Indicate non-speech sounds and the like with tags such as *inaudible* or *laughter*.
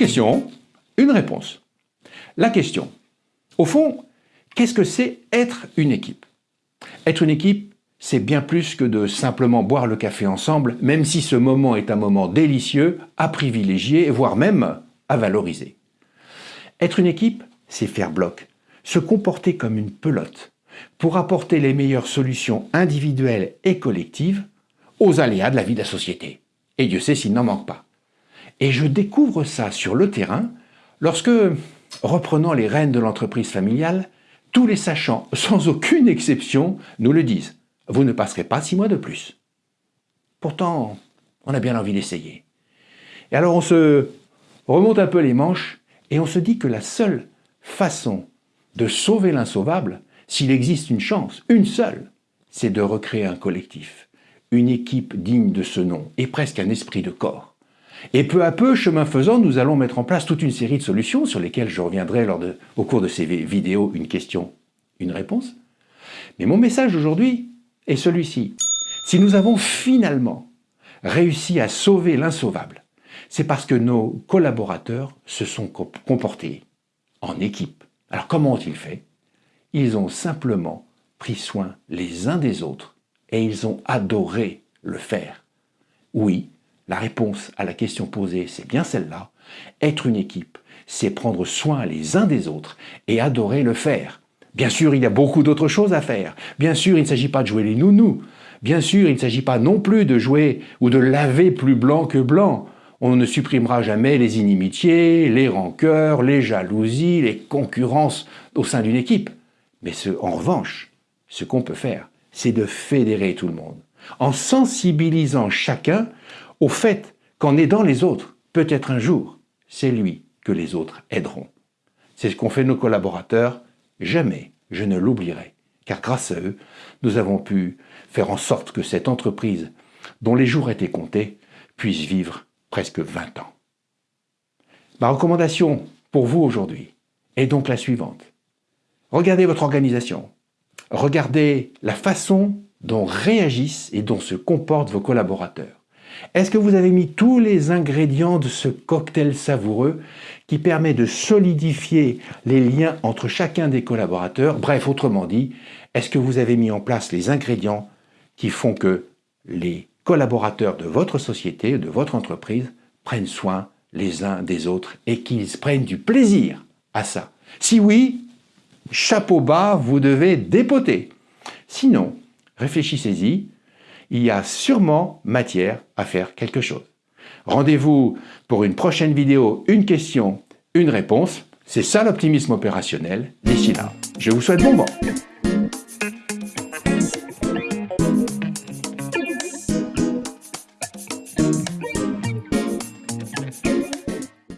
question, une réponse. La question, au fond, qu'est-ce que c'est être une équipe? Être une équipe, c'est bien plus que de simplement boire le café ensemble, même si ce moment est un moment délicieux, à privilégier, voire même à valoriser. Être une équipe, c'est faire bloc, se comporter comme une pelote, pour apporter les meilleures solutions individuelles et collectives aux aléas de la vie de la société. Et Dieu sait s'il n'en manque pas. Et je découvre ça sur le terrain lorsque, reprenant les rênes de l'entreprise familiale, tous les sachants, *laughs* sans aucune exception, nous le disent. Vous ne passerez pas six mois de plus. Pourtant, on a bien envie d'essayer. Et alors on se remonte un peu les manches et on se dit que la seule façon de sauver l'insauvable, s'il existe une chance, une seule, c'est de recréer un collectif, une équipe digne de ce nom et presque un esprit de corps. Et peu à peu, chemin faisant, nous allons mettre en place toute une série de solutions sur lesquelles je reviendrai lors de, au cours de ces vidéos, une question, une réponse. Mais mon message aujourd'hui est celui-ci. Si nous avons finalement réussi à sauver l'insauvable, c'est parce que nos collaborateurs se sont comportés en équipe. Alors comment ont-ils fait? Ils ont simplement pris soin les uns des autres et ils ont adoré le faire. Oui, la réponse à la question posée, c'est bien celle-là. Être une équipe, c'est prendre soin les uns des autres et adorer le faire. Bien sûr, il y a beaucoup d'autres choses à faire. Bien sûr, il ne s'agit pas de jouer les nounous. Bien sûr, il ne s'agit pas non plus de jouer ou de laver plus blanc que blanc. On ne supprimera jamais les inimitiés, les rancœurs, les jalousies, les concurrences au sein d'une équipe. Mais en revanche, ce qu'on peut faire, c'est de fédérer tout le monde, en sensibilisant chacun au fait qu'en aidant les autres, peut-être un jour, c'est lui que les autres aideront. C'est ce qu'ont fait nos collaborateurs, jamais je ne l'oublierai, car grâce à eux, nous avons pu faire en sorte que cette entreprise, dont les jours étaient comptés, puisse vivre presque 20 ans. Ma recommandation pour vous aujourd'hui est donc la suivante. Regardez votre organisation, Regardez la façon dont réagissent et dont se comportent vos collaborateurs. Est-ce que vous avez mis tous les ingrédients de ce cocktail savoureux qui permet de solidifier les liens entre chacun des collaborateurs? Bref, autrement dit, est-ce que vous avez mis en place les ingrédients qui font que les collaborateurs de votre société, de votre entreprise, prennent soin les uns des autres et qu'ils prennent du plaisir à ça? Si oui, chapeau bas, vous devez dépoter. Sinon, réfléchissez-y, il y a sûrement matière à faire quelque chose. Rendez-vous pour une prochaine vidéo, une question, une réponse. C'est ça l'optimisme opérationnel. D'ici là, je vous souhaite bon vent.